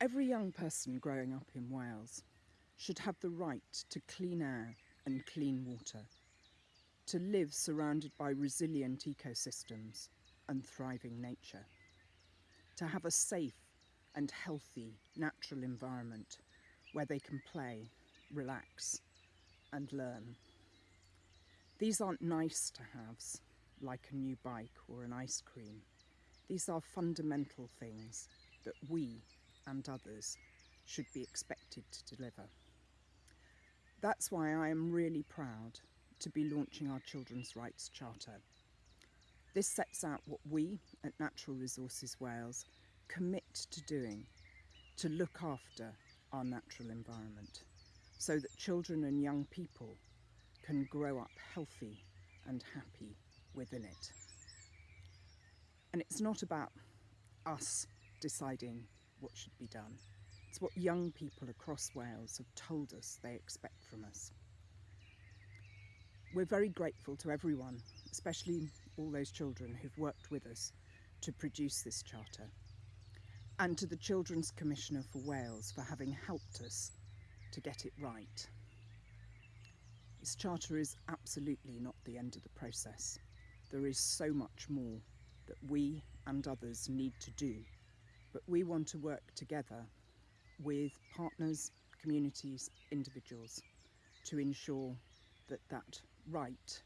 Every young person growing up in Wales should have the right to clean air and clean water, to live surrounded by resilient ecosystems and thriving nature, to have a safe and healthy natural environment where they can play, relax and learn. These aren't nice to haves like a new bike or an ice cream. These are fundamental things that we and others should be expected to deliver. That's why I am really proud to be launching our Children's Rights Charter. This sets out what we at Natural Resources Wales commit to doing to look after our natural environment so that children and young people can grow up healthy and happy within it. And it's not about us deciding what should be done. It's what young people across Wales have told us they expect from us. We're very grateful to everyone, especially all those children who've worked with us to produce this charter, and to the Children's Commissioner for Wales for having helped us to get it right. This charter is absolutely not the end of the process. There is so much more that we and others need to do but we want to work together with partners, communities, individuals to ensure that that right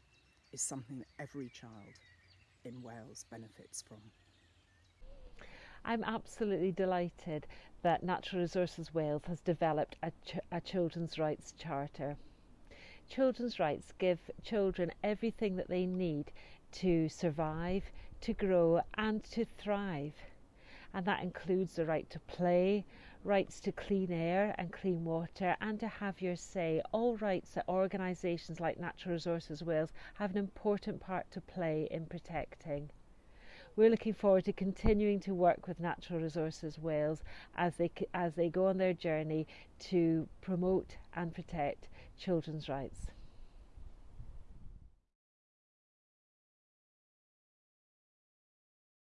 is something that every child in Wales benefits from. I'm absolutely delighted that Natural Resources Wales has developed a, ch a children's rights charter. Children's rights give children everything that they need to survive, to grow and to thrive and that includes the right to play, rights to clean air and clean water, and to have your say. All rights that organisations like Natural Resources Wales have an important part to play in protecting. We're looking forward to continuing to work with Natural Resources Wales as they, as they go on their journey to promote and protect children's rights.